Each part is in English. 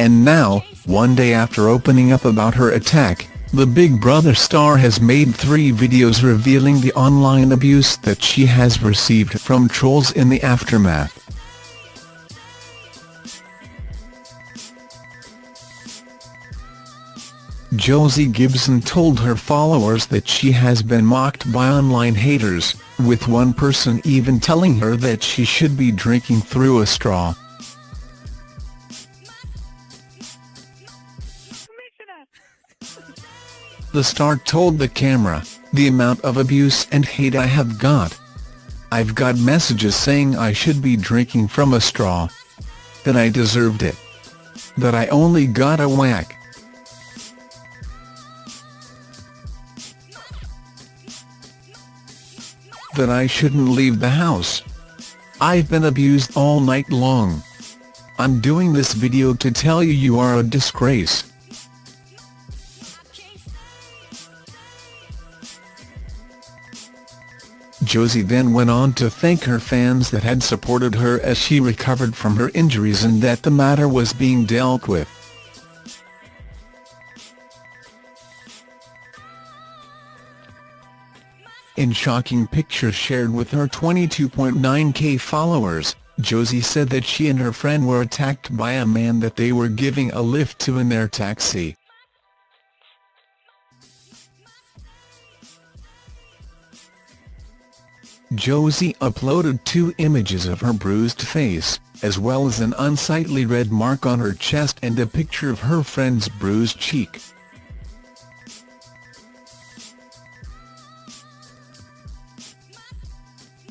And now, one day after opening up about her attack, the Big Brother star has made three videos revealing the online abuse that she has received from trolls in the aftermath. Josie Gibson told her followers that she has been mocked by online haters, with one person even telling her that she should be drinking through a straw. The star told the camera, the amount of abuse and hate I have got. I've got messages saying I should be drinking from a straw. That I deserved it. That I only got a whack. that I shouldn't leave the house. I've been abused all night long. I'm doing this video to tell you you are a disgrace. Josie then went on to thank her fans that had supported her as she recovered from her injuries and that the matter was being dealt with. In shocking pictures shared with her 22.9k followers, Josie said that she and her friend were attacked by a man that they were giving a lift to in their taxi. Josie uploaded two images of her bruised face, as well as an unsightly red mark on her chest and a picture of her friend's bruised cheek.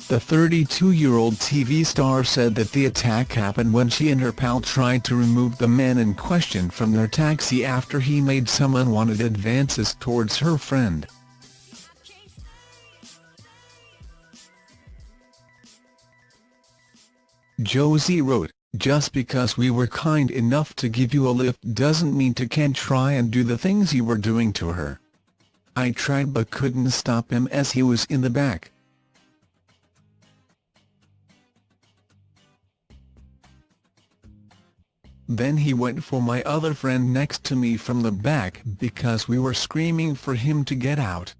The 32-year-old TV star said that the attack happened when she and her pal tried to remove the man in question from their taxi after he made some unwanted advances towards her friend. Josie wrote, just because we were kind enough to give you a lift doesn't mean to can't try and do the things you were doing to her. I tried but couldn't stop him as he was in the back. Then he went for my other friend next to me from the back because we were screaming for him to get out.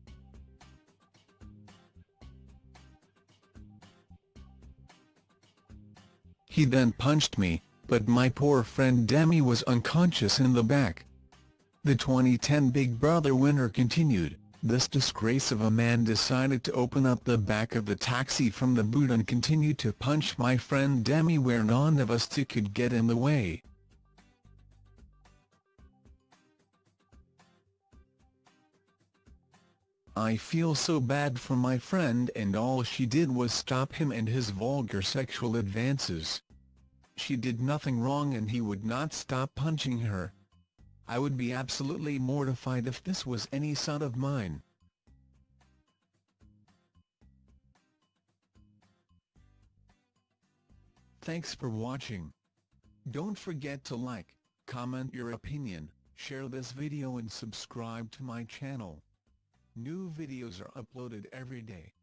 He then punched me, but my poor friend Demi was unconscious in the back. The 2010 Big Brother winner continued, this disgrace of a man decided to open up the back of the taxi from the boot and continued to punch my friend Demi where none of us two could get in the way. I feel so bad for my friend and all she did was stop him and his vulgar sexual advances. She did nothing wrong and he would not stop punching her. I would be absolutely mortified if this was any son of mine. Thanks for watching. Don't forget to like, comment your opinion, share this video and subscribe to my channel. New videos are uploaded every day.